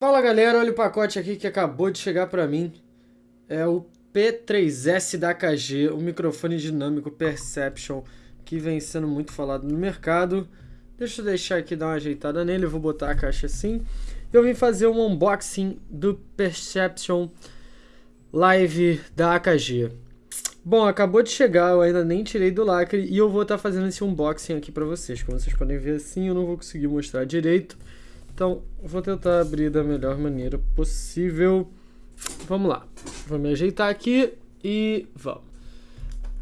Fala galera, olha o pacote aqui que acabou de chegar para mim. É o P3S da AKG, o microfone dinâmico Perception, que vem sendo muito falado no mercado. Deixa eu deixar aqui dar uma ajeitada nele, eu vou botar a caixa assim. Eu vim fazer um unboxing do Perception Live da AKG. Bom, acabou de chegar, eu ainda nem tirei do lacre e eu vou estar tá fazendo esse unboxing aqui para vocês. Como vocês podem ver assim, eu não vou conseguir mostrar direito então, vou tentar abrir da melhor maneira possível. Vamos lá. Vou me ajeitar aqui e vamos.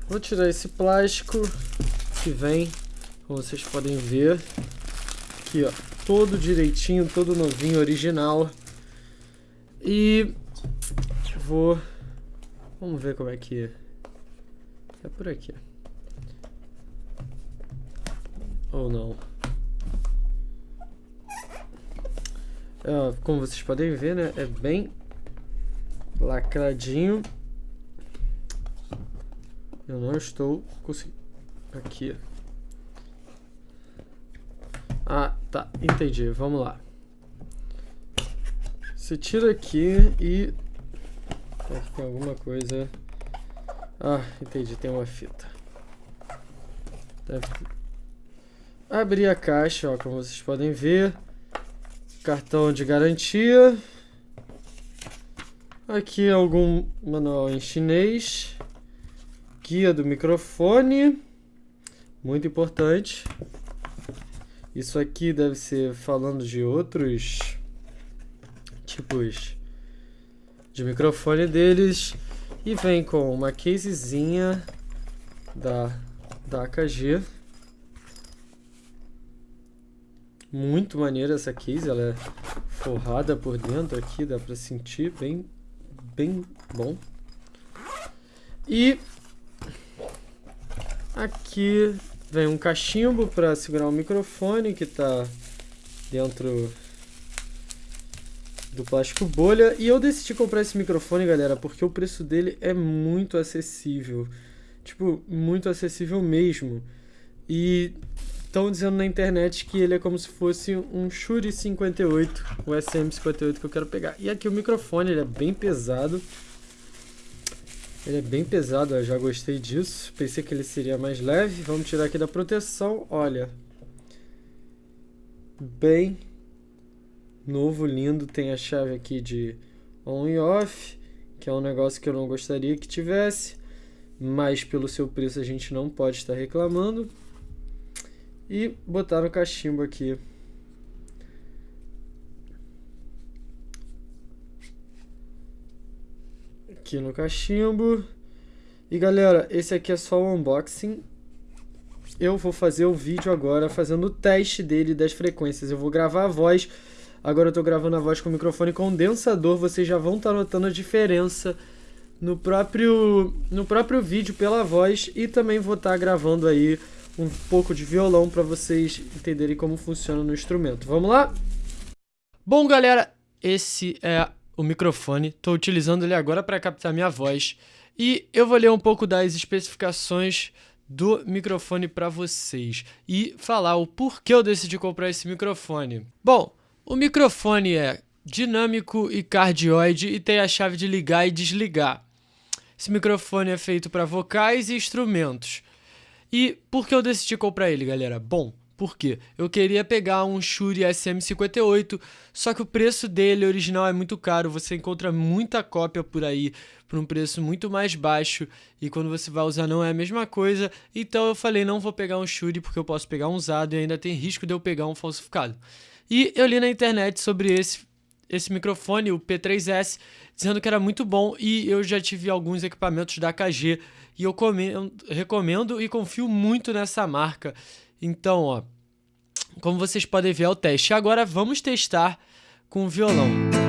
Vou tirar esse plástico que vem, como vocês podem ver. Aqui, ó. Todo direitinho, todo novinho, original. E vou... Vamos ver como é que... É, é por aqui. Ou não. Como vocês podem ver, né? É bem lacradinho. Eu não estou conseguindo... Aqui. Ah, tá. Entendi. Vamos lá. Você tira aqui e... Aqui tem alguma coisa... Ah, entendi. Tem uma fita. Deve... Abrir a caixa, ó, como vocês podem ver. Cartão de garantia. Aqui algum manual em chinês. Guia do microfone. Muito importante. Isso aqui deve ser falando de outros tipos de microfone deles. E vem com uma casezinha da, da AKG. Muito maneira essa case, ela é forrada por dentro aqui, dá pra sentir bem, bem bom. E aqui vem um cachimbo para segurar o microfone que está dentro do plástico bolha. E eu decidi comprar esse microfone, galera, porque o preço dele é muito acessível. Tipo, muito acessível mesmo. E Estão dizendo na internet que ele é como se fosse um Shure 58, o SM58 que eu quero pegar. E aqui o microfone, ele é bem pesado. Ele é bem pesado, eu já gostei disso. Pensei que ele seria mais leve. Vamos tirar aqui da proteção, olha. Bem novo, lindo. Tem a chave aqui de on e off, que é um negócio que eu não gostaria que tivesse. Mas pelo seu preço a gente não pode estar reclamando. E botar no cachimbo aqui. Aqui no cachimbo. E galera, esse aqui é só o unboxing. Eu vou fazer o vídeo agora fazendo o teste dele das frequências. Eu vou gravar a voz. Agora eu tô gravando a voz com o microfone condensador. Vocês já vão estar tá notando a diferença no próprio, no próprio vídeo pela voz. E também vou estar tá gravando aí um pouco de violão para vocês entenderem como funciona no instrumento. Vamos lá? Bom, galera, esse é o microfone. Estou utilizando ele agora para captar minha voz. E eu vou ler um pouco das especificações do microfone para vocês e falar o porquê eu decidi comprar esse microfone. Bom, o microfone é dinâmico e cardioide e tem a chave de ligar e desligar. Esse microfone é feito para vocais e instrumentos. E por que eu decidi comprar ele, galera? Bom, porque eu queria pegar um Shure SM58, só que o preço dele original é muito caro, você encontra muita cópia por aí por um preço muito mais baixo e quando você vai usar não é a mesma coisa, então eu falei não vou pegar um Shure porque eu posso pegar um usado e ainda tem risco de eu pegar um falsificado. E eu li na internet sobre esse esse microfone, o P3S, dizendo que era muito bom e eu já tive alguns equipamentos da KG e eu comendo, recomendo e confio muito nessa marca. Então, ó, como vocês podem ver é o teste. Agora vamos testar com o violão.